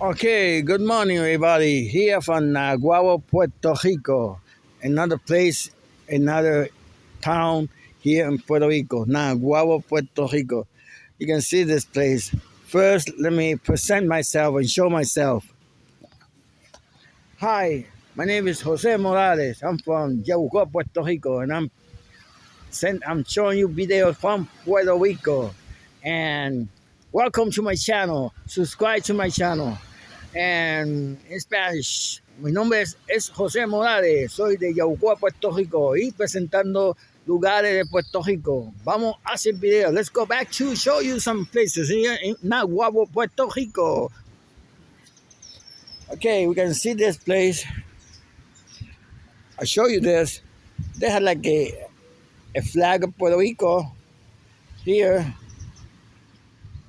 Okay, good morning, everybody. Here from Naguabo, Puerto Rico. Another place, another town here in Puerto Rico, Naguabo, Puerto Rico. You can see this place. First, let me present myself and show myself. Hi, my name is Jose Morales. I'm from Yabucoa, Puerto Rico, and I'm sent, I'm showing you videos from Puerto Rico. And welcome to my channel. Subscribe to my channel. In Spanish, mi nombre es, es José Morales, soy de Yabucoa, Puerto Rico, y presentando lugares de Puerto Rico. Vamos a hacer video. Let's go back to show you some places here in Naguabo, Puerto Rico. Okay, we can see this place. I'll show you this. They have like a, a flag of Puerto Rico here.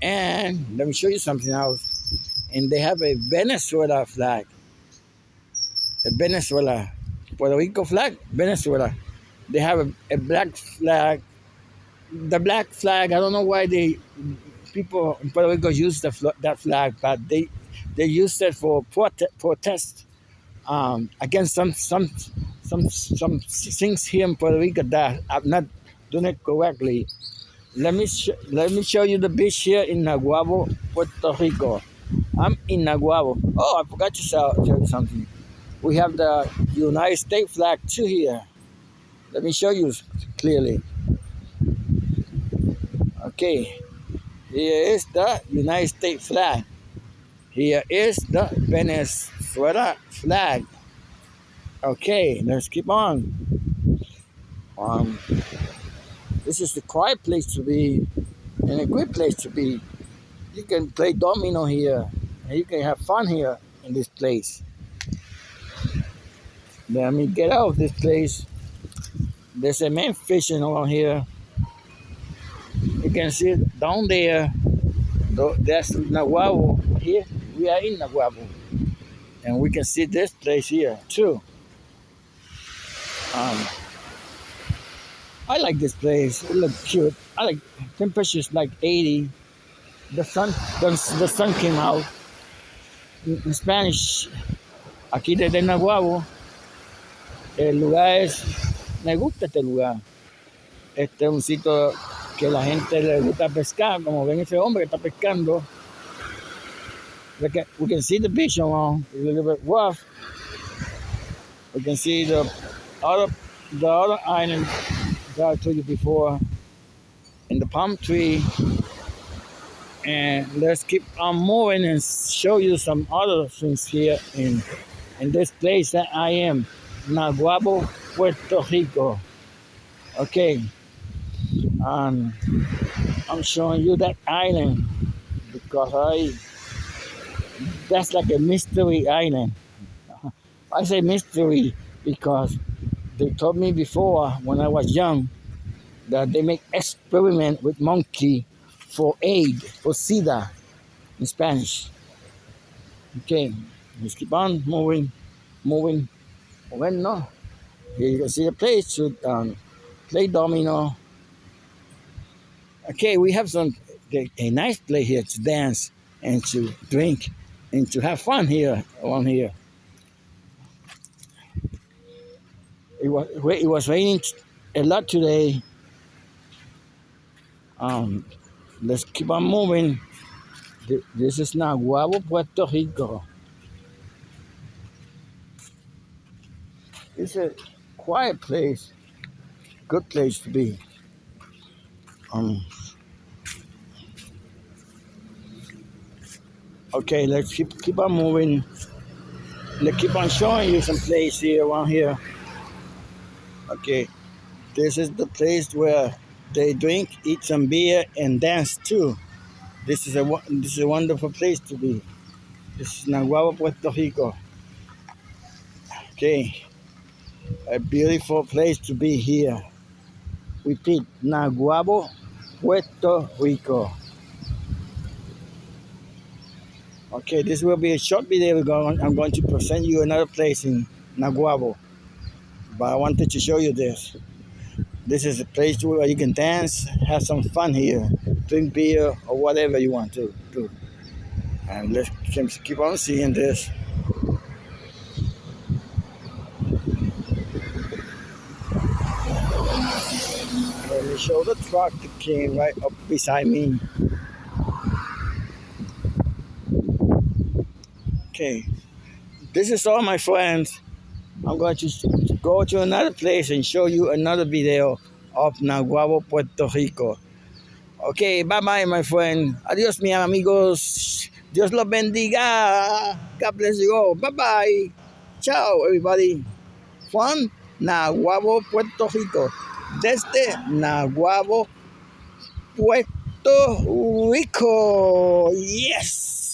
And let me show you something else and they have a Venezuela flag. A Venezuela, Puerto Rico flag, Venezuela. They have a, a black flag. The black flag, I don't know why they people in Puerto Rico use the, that flag, but they they use it for prote protest um, against some some some some things here in Puerto Rico that I'm not doing it correctly. Let me let me show you the beach here in Naguabo, Puerto Rico. I'm in Naguabo. Oh, I forgot to tell you something. We have the United States flag too here. Let me show you clearly. Okay, here is the United States flag. Here is the Venezuela flag. Okay, let's keep on. Um, this is the quiet place to be and a good place to be. You can play domino here you can have fun here in this place. Let me get out of this place. There's a man fishing around here. You can see down there. That's Naguabo. Here we are in Naguabo. And we can see this place here too. Um, I like this place. It looks cute. I like temperatures like 80. The sun, the, the sun came out Spanish, aquí desde Naguabo, el lugar es, me gusta este lugar. Este es un sitio que la gente le gusta pescar, como ven ese hombre que está pescando. We can, can see the beach around, it's a little bit rough. We can see the other, the other island that I told you before, and the palm tree and let's keep on moving and show you some other things here in in this place that I am, Naguabo, Puerto Rico. Okay, um, I'm showing you that island because I that's like a mystery island. I say mystery because they told me before when I was young that they make experiment with monkey for aid, for SIDA in Spanish. Okay, let's keep on moving, moving. When no, here you can see the place to um, play domino. Okay, we have some a, nice place here to dance and to drink and to have fun here around here. It was it was raining a lot today. Um, let's keep on moving. This is Naguabo, Puerto Rico. It's a quiet place, good place to be. Um, okay, let's keep keep on moving. Let's keep on showing you some place here around here. Okay, this is the place where they drink, eat some beer, and dance too. This is a this is a wonderful place to be. This is Naguabo, Puerto Rico. Okay, a beautiful place to be here. Repeat, Naguabo, Puerto Rico. Okay, this will be a short video. I'm going to present you another place in Naguabo, but I wanted to show you this. This is a place where you can dance, have some fun here, drink beer, or whatever you want to do. And let's keep on seeing this. Let me show the truck that came right up beside me. Okay, this is all my friends. I'm going to go to another place and show you another video of Naguabo, Puerto Rico. Okay, bye bye, my friend. Adios, mi amigos. Dios los bendiga. God bless you all. Bye bye. Ciao, everybody. Juan Naguabo, Puerto Rico. Desde Naguabo, Puerto Rico. Yes.